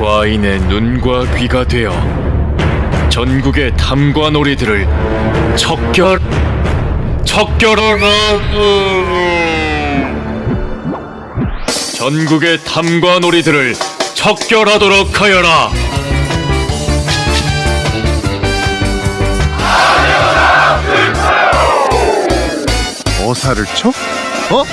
과인의 눈과 귀가 되어 전국의 탐관오리들을 척결 척결하라 전국의 탐관오리들을 척결하도록 하여라 어사를 쳐? 어?